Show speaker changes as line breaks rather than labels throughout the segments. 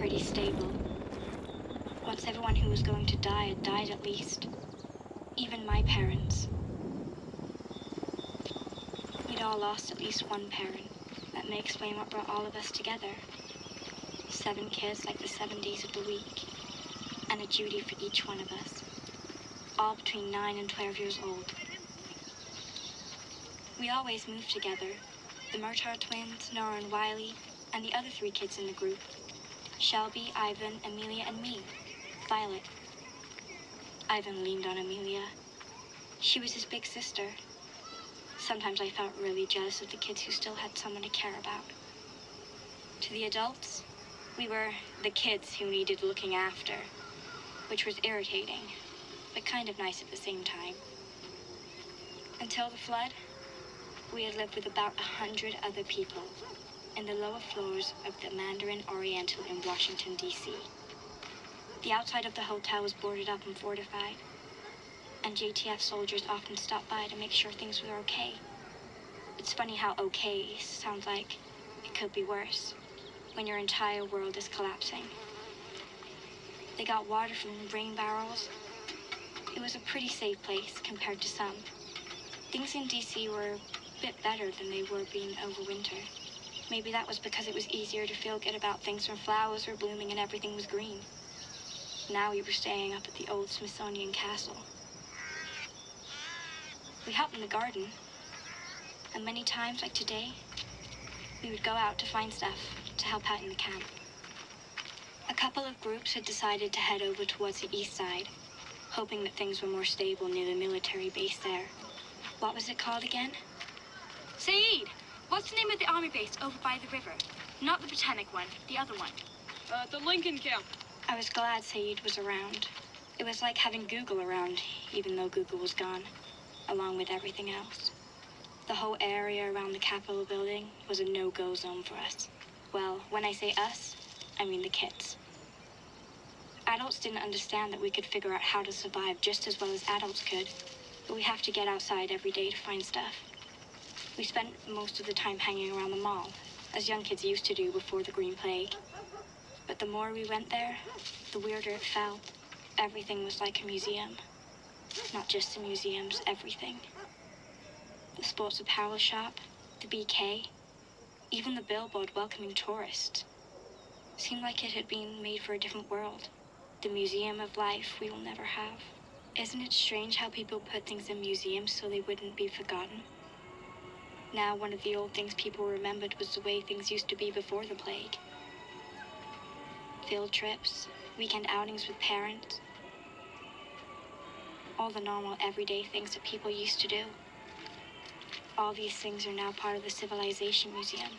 pretty stable. Once everyone who was going to die had died at least. Even my parents. We'd all lost at least one parent. That may explain what brought all of us together. Seven kids like the seven days of the week. And a duty for each one of us. All between 9 and 12 years old. We always moved together. The Murtaugh twins, Nora and Wiley, and the other three kids in the group. Shelby, Ivan, Amelia, and me. Violet. Ivan leaned on Amelia. She was his big sister. Sometimes I felt really jealous of the kids who still had someone to care about. To the adults, we were the kids who needed looking after, which was irritating, but kind of nice at the same time. Until the flood, we had lived with about a hundred other people in the lower floors of the Mandarin Oriental in Washington, D.C. The outside of the hotel was boarded up and fortified, and JTF soldiers often stopped by to make sure things were okay. It's funny how okay sounds like it could be worse when your entire world is collapsing. They got water from rain barrels. It was a pretty safe place compared to some. Things in DC were a bit better than they were being over winter. Maybe that was because it was easier to feel good about things when flowers were blooming and everything was green. Now we were staying up at the old Smithsonian Castle. We helped in the garden. And many times, like today, we would go out to find stuff to help out in the camp. A couple of groups had decided to head over towards the east side, hoping that things were more stable near the military base there. What was it called again? Saeed! What's the name of the army base over by the river? Not the Botanic one, the other one.
Uh, the Lincoln camp.
I was glad Saeed was around. It was like having Google around, even though Google was gone, along with everything else. The whole area around the Capitol building was a no-go zone for us. Well, when I say us, I mean the kids. Adults didn't understand that we could figure out how to survive just as well as adults could, but we have to get outside every day to find stuff. We spent most of the time hanging around the mall, as young kids used to do before the Green Plague. But the more we went there, the weirder it felt. Everything was like a museum. Not just the museums, everything. The sports apparel shop, the BK, even the billboard welcoming tourists. Seemed like it had been made for a different world. The museum of life we will never have. Isn't it strange how people put things in museums so they wouldn't be forgotten? Now, one of the old things people remembered was the way things used to be before the plague. Field trips, weekend outings with parents. All the normal, everyday things that people used to do. All these things are now part of the Civilization Museum.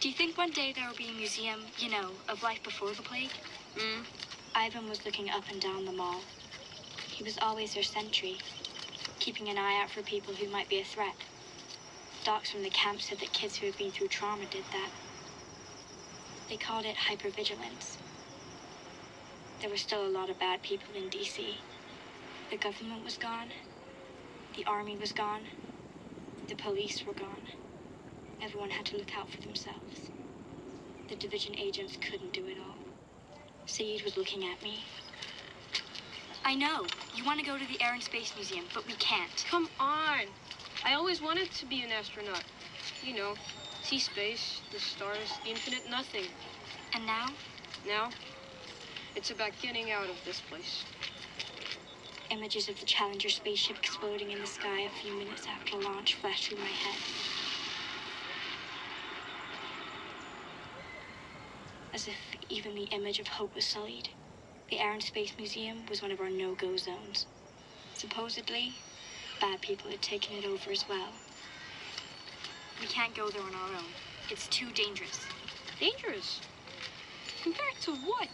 Do you think one day there will be a museum, you know, of life before the plague?
Mm.
Ivan was looking up and down the mall. He was always their sentry, keeping an eye out for people who might be a threat. Docs from the camp said that kids who had been through trauma did that. They called it hypervigilance. There were still a lot of bad people in DC. The government was gone. The army was gone. The police were gone. Everyone had to look out for themselves. The division agents couldn't do it all. Saeed was looking at me. I know. You want to go to the Air and Space Museum, but we can't.
Come on. I always wanted to be an astronaut. You know, see space, the stars, the infinite nothing.
And now?
Now, it's about getting out of this place.
Images of the Challenger spaceship exploding in the sky a few minutes after launch flashed through my head. As if even the image of hope was sullied. The Air and Space Museum was one of our no-go zones. Supposedly, bad people had taken it over as well. We can't go there on our own. It's too dangerous.
Dangerous. Compared to what?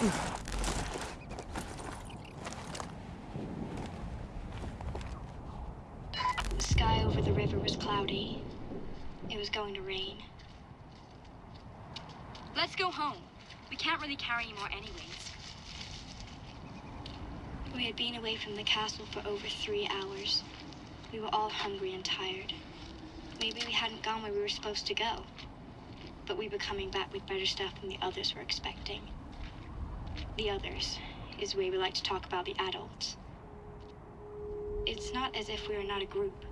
The sky over the river was cloudy. It was going to rain. Let's go home. We can't really carry any more anyways. We had been away from the castle for over three hours. We were all hungry and tired. Maybe we hadn't gone where we were supposed to go. But we were coming back with better stuff than the others were expecting. The others is the way we like to talk about the adults. It's not as if we are not a group.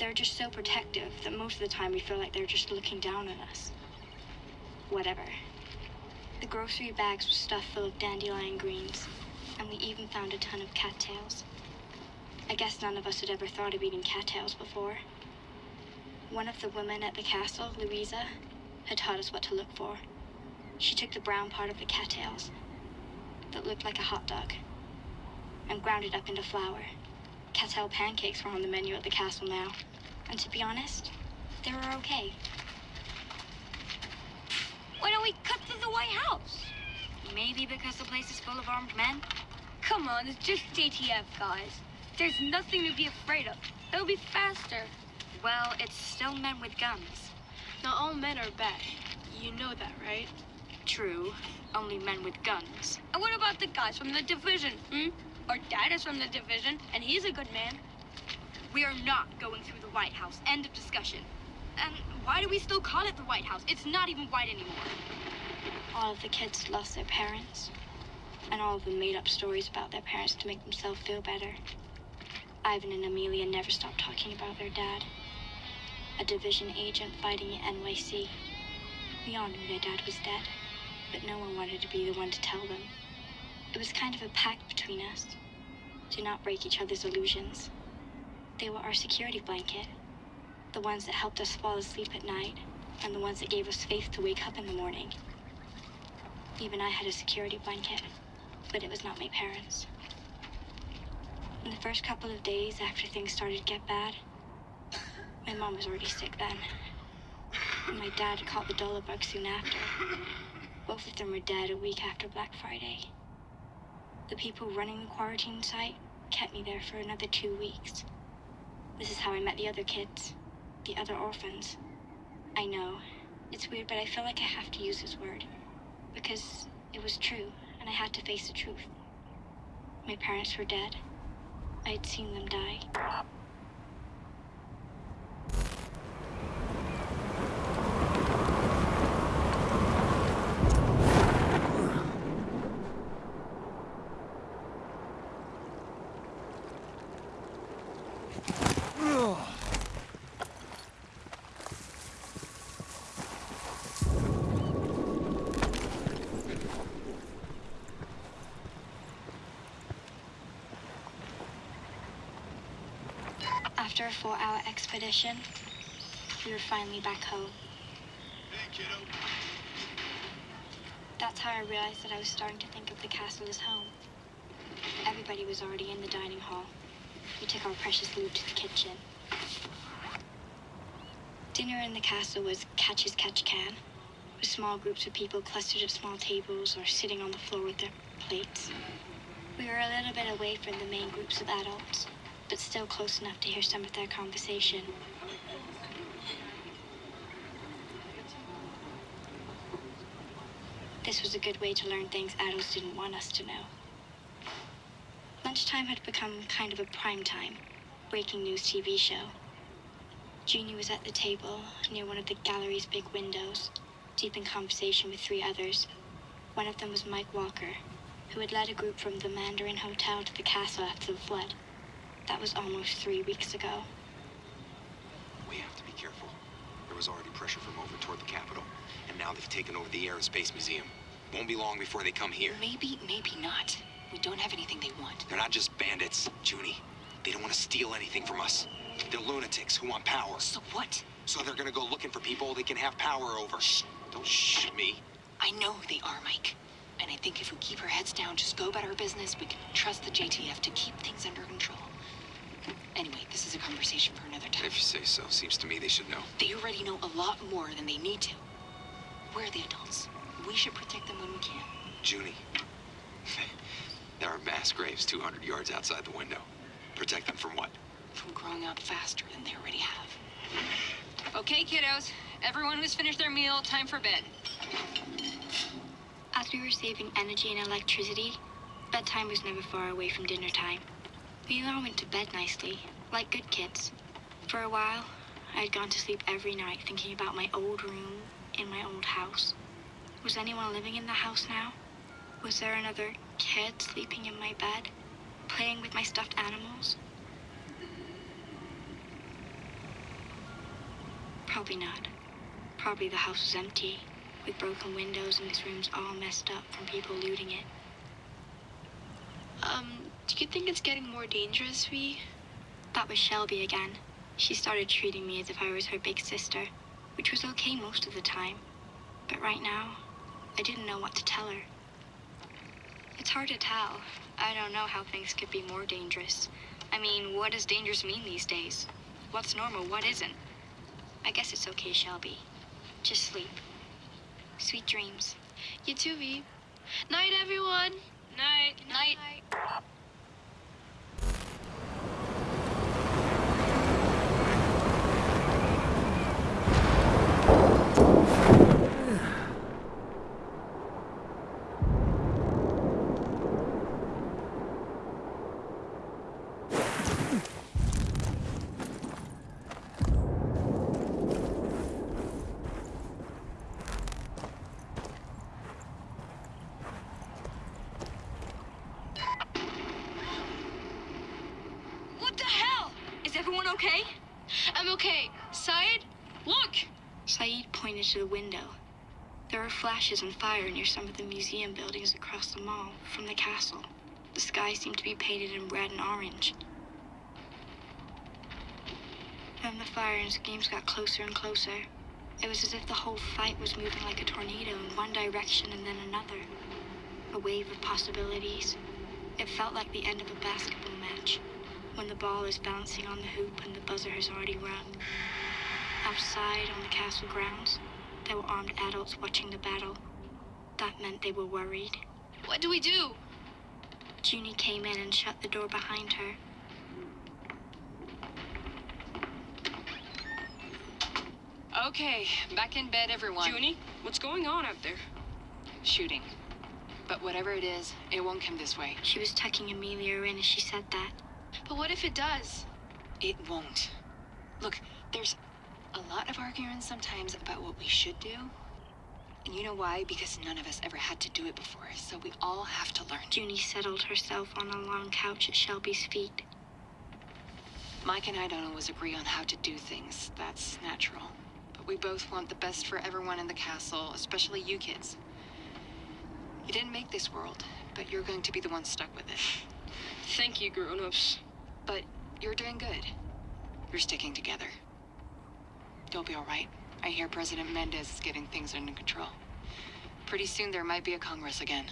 They're just so protective that most of the time we feel like they're just looking down on us. Whatever. The grocery bags were stuffed full of dandelion greens, and we even found a ton of cattails. I guess none of us had ever thought of eating cattails before. One of the women at the castle, Louisa, had taught us what to look for. She took the brown part of the cattails that looked like a hot dog and ground it up into flour. Cattail pancakes were on the menu at the castle now, and to be honest, they were okay.
Why don't we cut through the White House?
Maybe because the place is full of armed men?
Come on, it's just JTF, guys. There's nothing to be afraid of. They'll be faster.
Well, it's still men with guns.
Not all men are bad. You know that, right?
True, only men with guns.
And what about the guys from the division, hmm? Our dad is from the division, and he's a good man.
We are not going through the White House. End of discussion. And why do we still call it the White House? It's not even white anymore. All of the kids lost their parents, and all of them made up stories about their parents to make themselves feel better. Ivan and Amelia never stopped talking about their dad. A division agent fighting at NYC. We all knew their dad was dead, but no one wanted to be the one to tell them. It was kind of a pact between us to not break each other's illusions. They were our security blanket, the ones that helped us fall asleep at night, and the ones that gave us faith to wake up in the morning. Even I had a security blanket, but it was not my parents. In the first couple of days after things started to get bad, my mom was already sick then. And my dad caught the dollar bug soon after. Both of them were dead a week after Black Friday. The people running the quarantine site kept me there for another two weeks. This is how I met the other kids, the other orphans. I know, it's weird, but I feel like I have to use this word because it was true and I had to face the truth. My parents were dead. I had seen them die. After a four hour expedition, we were finally back home.
Hey, kiddo.
That's how I realized that I was starting to think of the castle as home. Everybody was already in the dining hall. We took our precious loot to the kitchen. Dinner in the castle was catch as catch can, with small groups of people clustered at small tables or sitting on the floor with their plates. We were a little bit away from the main groups of adults, but still close enough to hear some of their conversation. This was a good way to learn things adults didn't want us to know. Lunchtime had become kind of a prime time, breaking news TV show. Junie was at the table near one of the gallery's big windows, deep in conversation with three others. One of them was Mike Walker, who had led a group from the Mandarin Hotel to the castle after the flood. That was almost three weeks ago.
We have to be careful. There was already pressure from over toward the Capitol, and now they've taken over the Air and Space Museum. Won't be long before they come here.
Maybe, maybe not. We don't have anything they want.
They're not just bandits, Junie. They don't want to steal anything from us. They're lunatics who want power.
So what?
So they're gonna go looking for people they can have power over. Shh. Don't shh me.
I know who they are, Mike. And I think if we keep our heads down, just go about our business, we can trust the JTF to keep things under control. Anyway, this is a conversation for another time.
If you say so, seems to me they should know.
They already know a lot more than they need to. We're the adults. We should protect them when we can.
Junie. there are mass graves 200 yards outside the window. Protect them from what?
From growing up faster than they already have.
Okay, kiddos. Everyone who's finished their meal, time for bed.
As we were saving energy and electricity, bedtime was never far away from dinner time. We all went to bed nicely, like good kids. For a while, I had gone to sleep every night thinking about my old room in my old house. Was anyone living in the house now? Was there another kid sleeping in my bed, playing with my stuffed animals? Probably not. Probably the house was empty, with broken windows and its rooms all messed up from people looting it.
Um, do you think it's getting more dangerous, Vi?
That was Shelby again. She started treating me as if I was her big sister, which was okay most of the time. But right now, I didn't know what to tell her. It's hard to tell. I don't know how things could be more dangerous. I mean, what does dangerous mean these days? What's normal, what isn't? I guess it's okay, Shelby. Just sleep. Sweet dreams.
You too, Vi. Night, everyone.
Night.
Good Night.
What the hell? Is everyone okay?
I'm okay. Syed, look.
Saeed pointed to the window. There were flashes and fire near some of the museum buildings across the mall from the castle. The sky seemed to be painted in red and orange. Then the fire and screams got closer and closer. It was as if the whole fight was moving like a tornado in one direction and then another. A wave of possibilities. It felt like the end of a basketball match, when the ball is bouncing on the hoop and the buzzer has already rung. Outside on the castle grounds, there were armed adults watching the battle. That meant they were worried.
What do we do?
Junie came in and shut the door behind her.
Okay, back in bed, everyone.
Junie, what's going on out there?
Shooting. But whatever it is, it won't come this way.
She was tucking Amelia in as she said that.
But what if it does?
It won't. Look, there's a lot of arguing sometimes about what we should do. And you know why? Because none of us ever had to do it before, so we all have to learn.
Junie settled herself on a long couch at Shelby's feet.
Mike and I don't always agree on how to do things. That's natural. But we both want the best for everyone in the castle, especially you kids. You didn't make this world, but you're going to be the one stuck with it.
Thank you, grown-ups.
But you're doing good. You're sticking together. You'll be all right. I hear President Mendez is getting things under control. Pretty soon there might be a Congress again.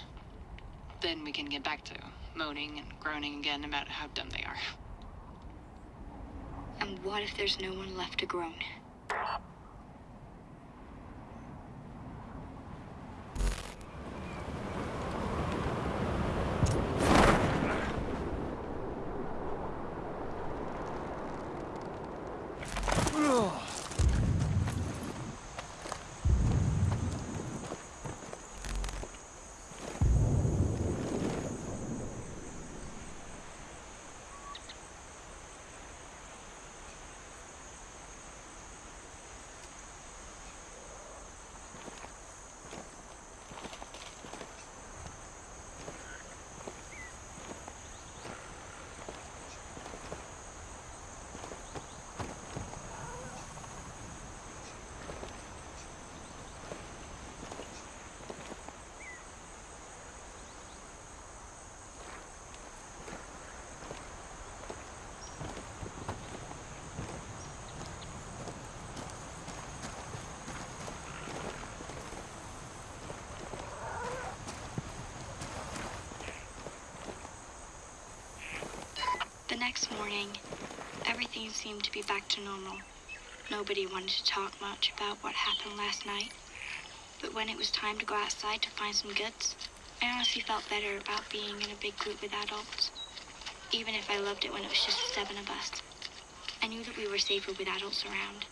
Then we can get back to moaning and groaning again about how dumb they are.
And what if there's no one left to groan? Next morning, everything seemed to be back to normal. Nobody wanted to talk much about what happened last night. But when it was time to go outside to find some goods, I honestly felt better about being in a big group with adults. Even if I loved it when it was just the seven of us. I knew that we were safer with adults around.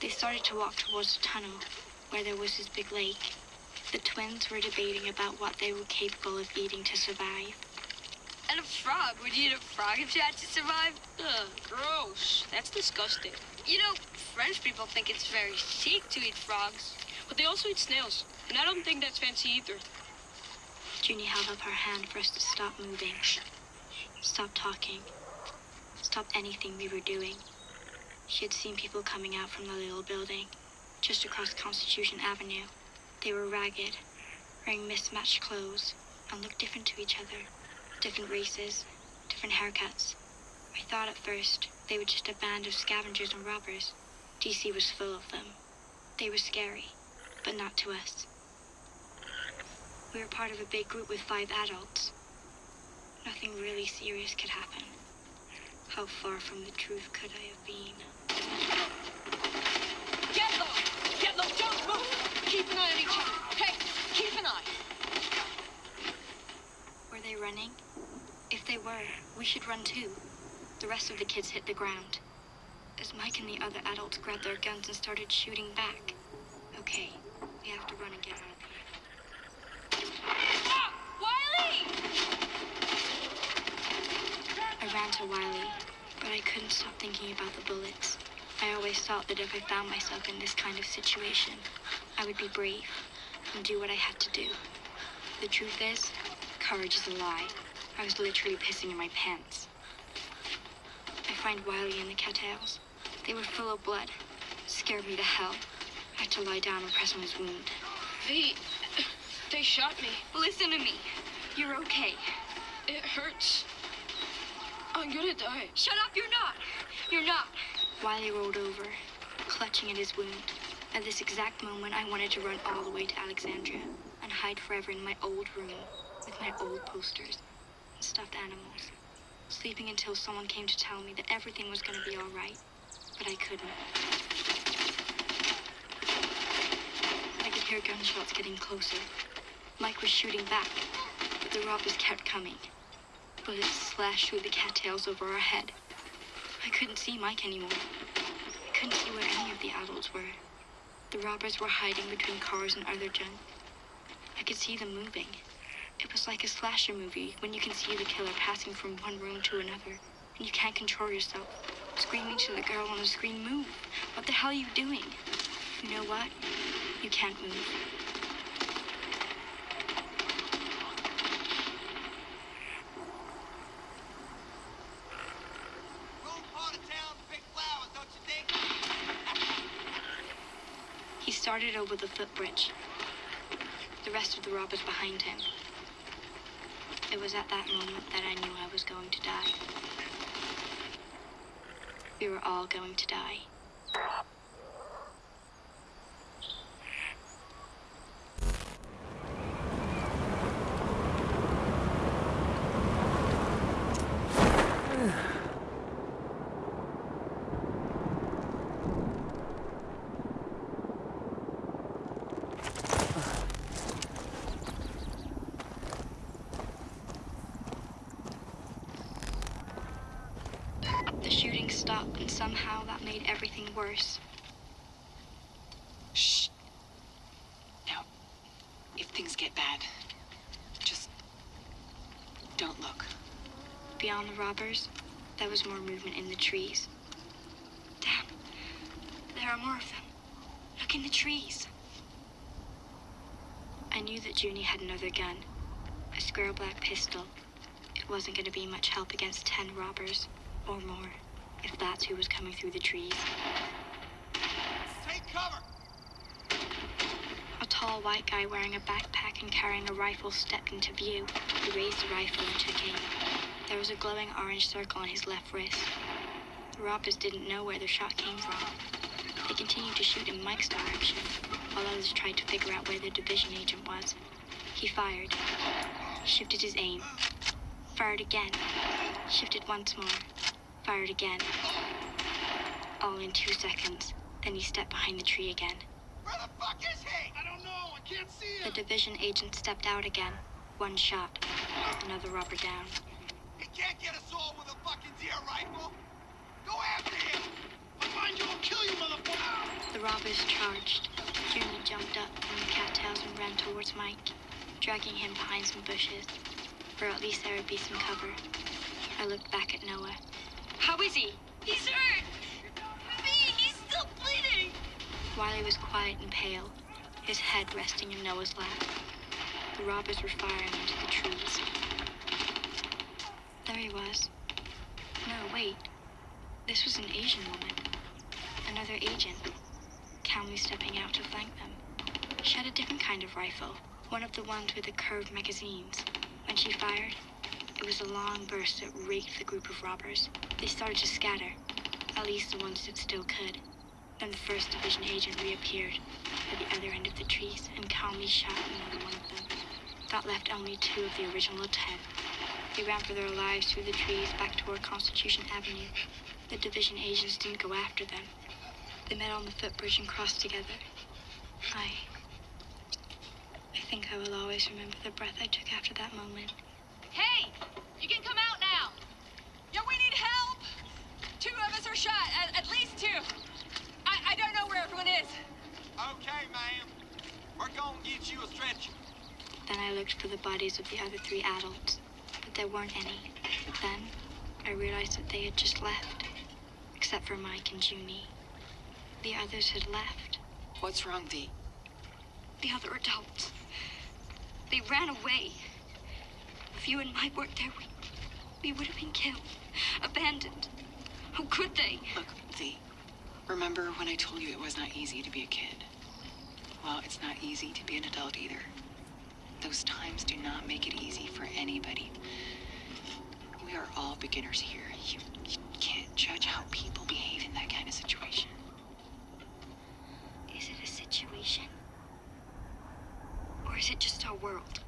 They started to walk towards the tunnel, where there was this big lake. The twins were debating about what they were capable of eating to survive.
And a frog. Would you eat a frog if you had to survive?
Ugh, gross. That's disgusting.
You know, French people think it's very chic to eat frogs.
But they also eat snails, and I don't think that's fancy either.
Junie held up her hand for us to stop moving, stop talking, stop anything we were doing. She had seen people coming out from the little building, just across Constitution Avenue. They were ragged, wearing mismatched clothes, and looked different to each other. Different races, different haircuts. I thought at first they were just a band of scavengers and robbers. DC was full of them. They were scary, but not to us. We were part of a big group with five adults. Nothing really serious could happen. How far from the truth could I have been?
Get low! Get low! Don't move! Keep an eye on each other. Hey, keep an eye.
Were they running? They were, we should run too. The rest of the kids hit the ground. As Mike and the other adults grabbed their guns and started shooting back. Okay, we have to run and get out of here.
Wiley!
I ran to Wiley, but I couldn't stop thinking about the bullets. I always thought that if I found myself in this kind of situation, I would be brave and do what I had to do. The truth is, courage is a lie. I was literally pissing in my pants. I find Wiley and the cattails. They were full of blood. Scared me to hell. I had to lie down and press on his wound.
They. They shot me.
Listen to me. You're okay.
It hurts. I'm gonna die.
Shut up, you're not. You're not. Wiley rolled over, clutching at his wound. At this exact moment, I wanted to run all the way to Alexandria and hide forever in my old room with my old posters stuffed animals, sleeping until someone came to tell me that everything was going to be all right. But I couldn't. I could hear gunshots getting closer. Mike was shooting back, but the robbers kept coming. Bullets slashed through the cattails over our head. I couldn't see Mike anymore. I couldn't see where any of the adults were. The robbers were hiding between cars and other junk. I could see them moving. It was like a slasher movie when you can see the killer passing from one room to another and you can't control yourself. Screaming to the girl on the screen, move! What the hell are you doing? You know what? You can't move.
Wrong part of town to pick flowers, don't you think?
He started over the footbridge. The rest of the robbers behind him. It was at that moment that I knew I was going to die. We were all going to die. The shooting stopped, and somehow that made everything worse.
Shh. Now, if things get bad, just don't look.
Beyond the robbers, there was more movement in the trees. Damn, there are more of them. Look in the trees. I knew that Junie had another gun, a square black pistol. It wasn't going to be much help against ten robbers, or more, if that's who was coming through the trees.
Take cover!
A tall white guy wearing a backpack and carrying a rifle stepped into view. He raised the rifle and took aim. There was a glowing orange circle on his left wrist. The robbers didn't know where the shot came from. They continued to shoot in Mike's direction, while others tried to figure out where the division agent was. He fired, shifted his aim, fired again, shifted once more, fired again. All in two seconds. Then he stepped behind the tree again.
Where the fuck is he? I don't know. I can't see him.
The division agent stepped out again. One shot. Another robber down.
He can't get us all with a fucking deer rifle. Go after him. I'll find you. I'll kill you, motherfucker.
The robbers charged. Jimmy jumped up from the cattails and ran towards Mike, dragging him behind some bushes, where at least there would be some cover. I looked back at Nora.
How is he? He's hurt. Me, he's still bleeding.
Wiley was quiet and pale, his head resting in Nora's lap. The robbers were firing into the trees. There he was. No, wait. This was an Asian woman. Another agent. Calmly stepping out to flank them. She had a different kind of rifle. One of the ones with the curved magazines. When she fired, it was a long burst that raked the group of robbers. They started to scatter. At least the ones that still could. Then the first division agent reappeared at the other end of the trees and calmly shot another one of them. That left only two of the original ten. They ran for their lives through the trees back toward Constitution Avenue. The division agents didn't go after them. They met on the footbridge and crossed together. I. I think I will always remember the breath I took after that moment.
Hey, you can come out now. Yeah, we need help. Two of us are shot, at, at least two. I, I don't know where everyone is.
Okay, ma'am. We're gonna get you a stretcher.
Then I looked for the bodies of the other three adults, but there weren't any. Then I realized that they had just left, except for Mike and Junie. The others had left.
What's wrong, V?
The other adults. They ran away. If you and Mike weren't there, we, we would have been killed, abandoned. How could they?
Look, V. Remember when I told you it was not easy to be a kid? Well, it's not easy to be an adult either. Those times do not make it easy for anybody. We are all beginners here. You, you can't judge how people behave in that kind of situation.
Is it a situation? Or is it just our world?